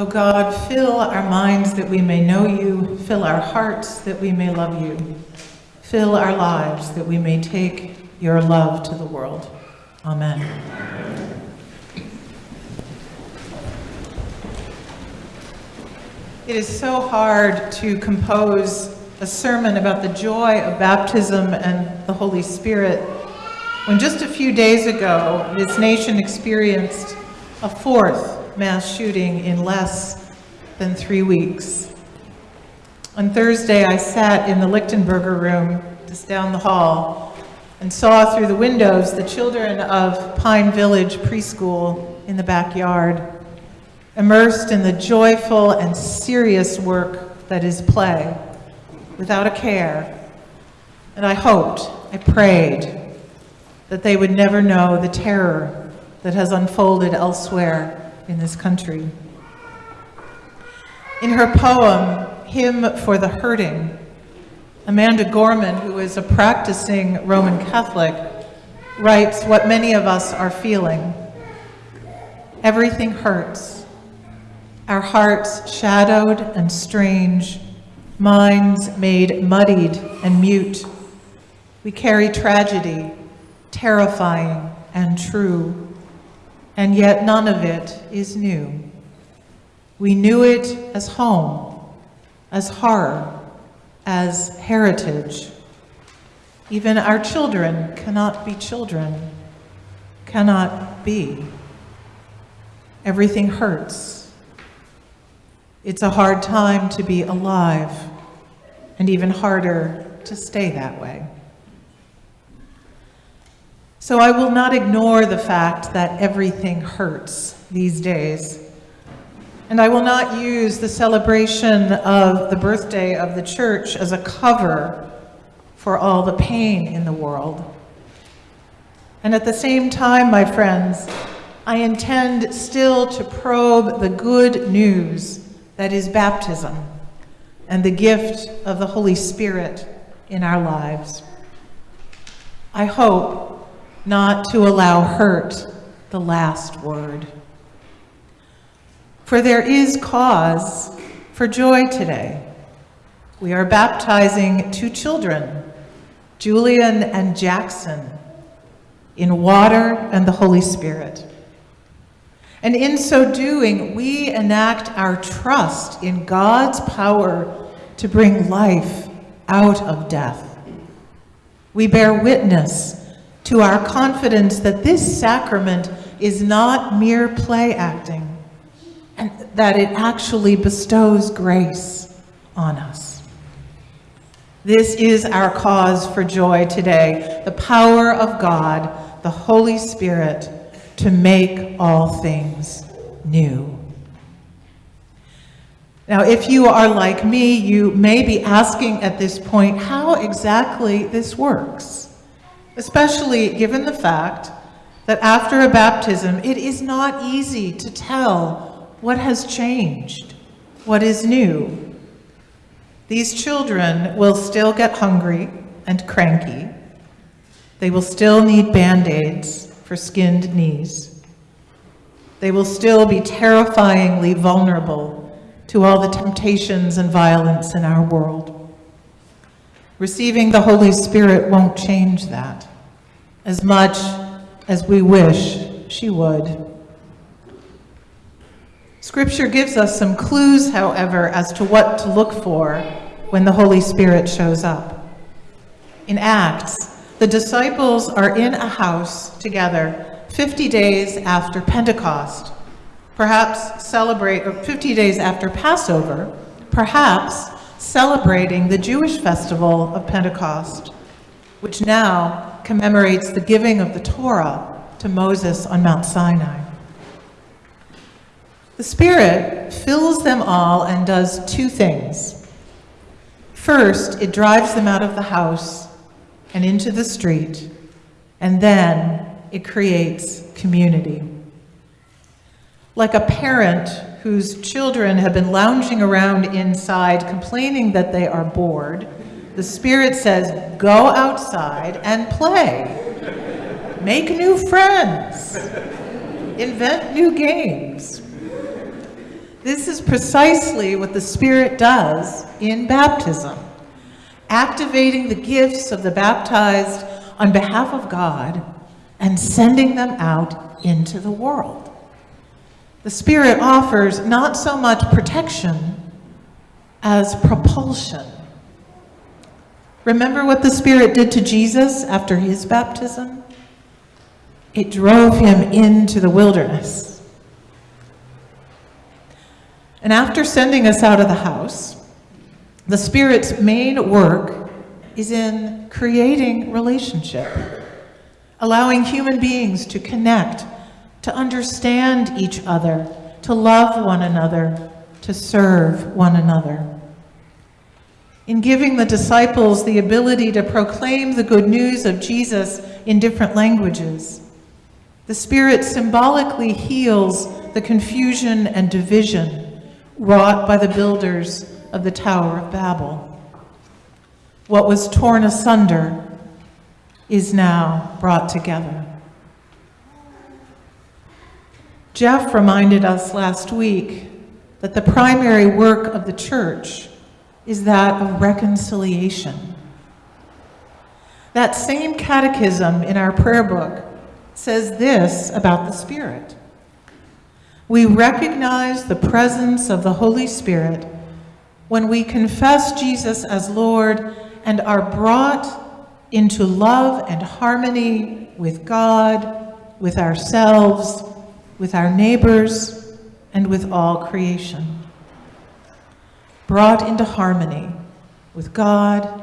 O God, fill our minds that we may know you, fill our hearts that we may love you, fill our lives that we may take your love to the world. Amen. It is so hard to compose a sermon about the joy of baptism and the Holy Spirit when just a few days ago this nation experienced a fourth mass shooting in less than three weeks. On Thursday, I sat in the Lichtenberger room just down the hall and saw through the windows the children of Pine Village Preschool in the backyard, immersed in the joyful and serious work that is play, without a care. And I hoped, I prayed, that they would never know the terror that has unfolded elsewhere in this country. In her poem, Hymn for the Hurting, Amanda Gorman, who is a practicing Roman Catholic, writes what many of us are feeling. Everything hurts. Our hearts shadowed and strange, minds made muddied and mute. We carry tragedy, terrifying and true, and yet none of it is new. We knew it as home, as horror, as heritage. Even our children cannot be children, cannot be. Everything hurts. It's a hard time to be alive, and even harder to stay that way. So I will not ignore the fact that everything hurts these days. And I will not use the celebration of the birthday of the church as a cover for all the pain in the world. And at the same time, my friends, I intend still to probe the good news that is baptism and the gift of the Holy Spirit in our lives. I hope not to allow hurt the last word. For there is cause for joy today. We are baptizing two children, Julian and Jackson, in water and the Holy Spirit. And in so doing, we enact our trust in God's power to bring life out of death. We bear witness to our confidence that this sacrament is not mere play acting, and that it actually bestows grace on us. This is our cause for joy today, the power of God, the Holy Spirit, to make all things new. Now, if you are like me, you may be asking at this point how exactly this works especially given the fact that after a baptism, it is not easy to tell what has changed, what is new. These children will still get hungry and cranky. They will still need band-aids for skinned knees. They will still be terrifyingly vulnerable to all the temptations and violence in our world. Receiving the Holy Spirit won't change that as much as we wish she would. Scripture gives us some clues, however, as to what to look for when the Holy Spirit shows up. In Acts, the disciples are in a house together 50 days after Pentecost, perhaps celebrate, or 50 days after Passover, perhaps celebrating the Jewish festival of Pentecost, which now commemorates the giving of the Torah to Moses on Mount Sinai. The Spirit fills them all and does two things. First, it drives them out of the house and into the street, and then it creates community. Like a parent whose children have been lounging around inside complaining that they are bored, the Spirit says, go outside and play. Make new friends. Invent new games. This is precisely what the Spirit does in baptism, activating the gifts of the baptized on behalf of God and sending them out into the world. The Spirit offers not so much protection as propulsion. Remember what the Spirit did to Jesus after his baptism? It drove him into the wilderness and after sending us out of the house, the Spirit's main work is in creating relationship, allowing human beings to connect, to understand each other, to love one another, to serve one another. In giving the disciples the ability to proclaim the good news of Jesus in different languages, the Spirit symbolically heals the confusion and division wrought by the builders of the Tower of Babel. What was torn asunder is now brought together. Jeff reminded us last week that the primary work of the church is that of reconciliation. That same catechism in our prayer book says this about the Spirit we recognize the presence of the Holy Spirit when we confess Jesus as Lord and are brought into love and harmony with God, with ourselves, with our neighbors, and with all creation. Brought into harmony with God,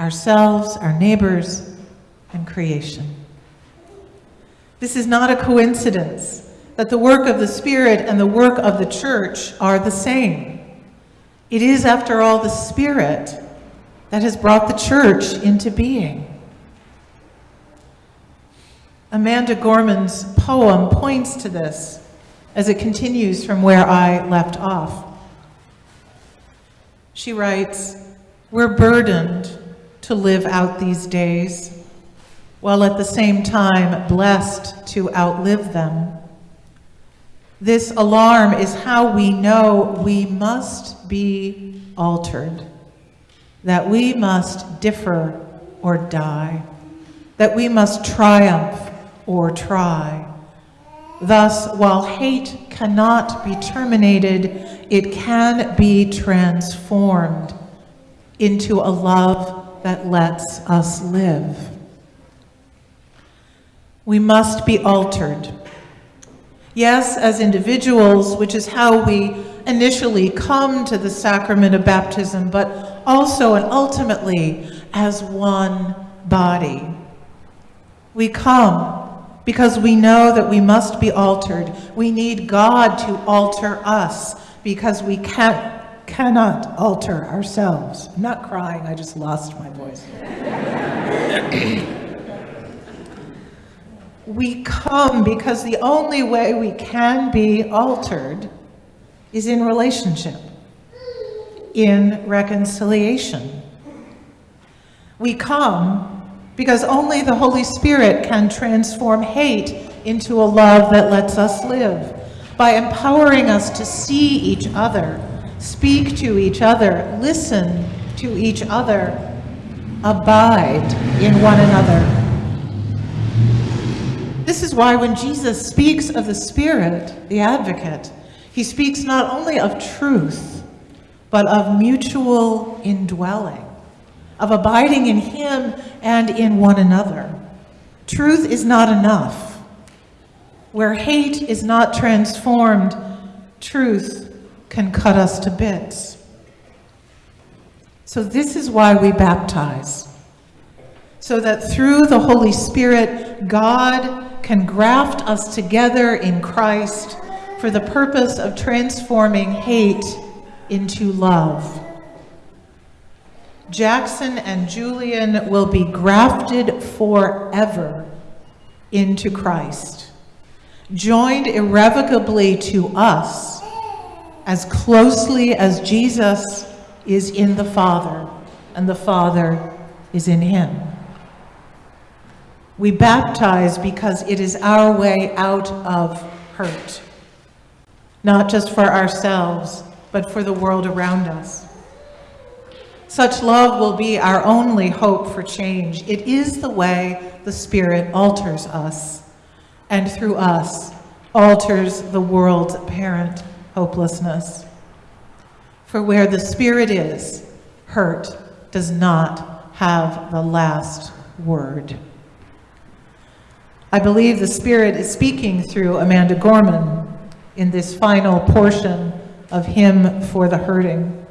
ourselves, our neighbors, and creation. This is not a coincidence that the work of the Spirit and the work of the church are the same. It is, after all, the Spirit that has brought the church into being. Amanda Gorman's poem points to this as it continues from where I left off. She writes, We're burdened to live out these days, while at the same time blessed to outlive them. This alarm is how we know we must be altered, that we must differ or die, that we must triumph or try. Thus, while hate cannot be terminated, it can be transformed into a love that lets us live. We must be altered Yes, as individuals, which is how we initially come to the sacrament of baptism, but also and ultimately as one body. We come because we know that we must be altered. We need God to alter us because we can't, cannot alter ourselves. I'm not crying, I just lost my voice. we come because the only way we can be altered is in relationship, in reconciliation. We come because only the Holy Spirit can transform hate into a love that lets us live by empowering us to see each other, speak to each other, listen to each other, abide in one another. This is why when Jesus speaks of the Spirit, the advocate, he speaks not only of truth, but of mutual indwelling, of abiding in him and in one another. Truth is not enough. Where hate is not transformed, truth can cut us to bits. So this is why we baptize. So that through the Holy Spirit, God can graft us together in Christ for the purpose of transforming hate into love. Jackson and Julian will be grafted forever into Christ, joined irrevocably to us as closely as Jesus is in the Father and the Father is in him. We baptize because it is our way out of hurt. not just for ourselves, but for the world around us. Such love will be our only hope for change. It is the way the Spirit alters us, and through us, alters the world's apparent hopelessness. For where the Spirit is, hurt does not have the last word. I believe the Spirit is speaking through Amanda Gorman in this final portion of Hymn for the Hurting.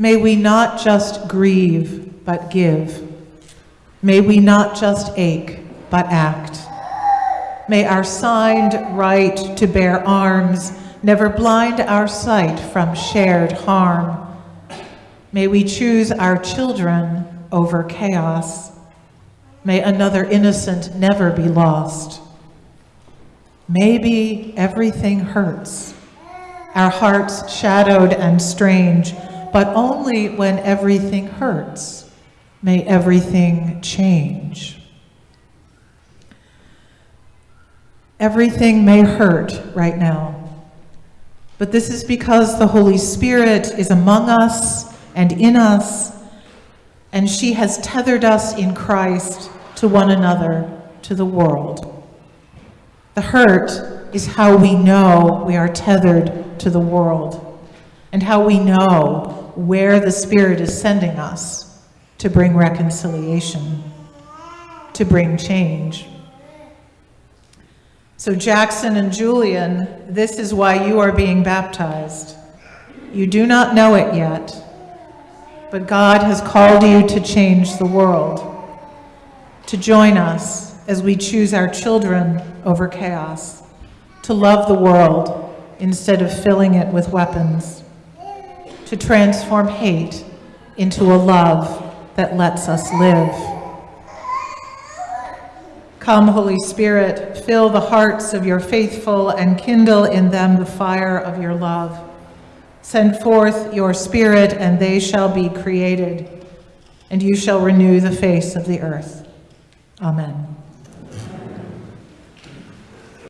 May we not just grieve, but give. May we not just ache, but act. May our signed right to bear arms never blind our sight from shared harm. May we choose our children over chaos. May another innocent never be lost. Maybe everything hurts, our hearts shadowed and strange, but only when everything hurts may everything change. Everything may hurt right now, but this is because the Holy Spirit is among us and in us, and she has tethered us in Christ to one another, to the world. The hurt is how we know we are tethered to the world and how we know where the Spirit is sending us to bring reconciliation, to bring change. So, Jackson and Julian, this is why you are being baptized. You do not know it yet, but God has called you to change the world, to join us as we choose our children over chaos, to love the world instead of filling it with weapons to transform hate into a love that lets us live. Come, Holy Spirit, fill the hearts of your faithful and kindle in them the fire of your love. Send forth your Spirit, and they shall be created, and you shall renew the face of the earth. Amen.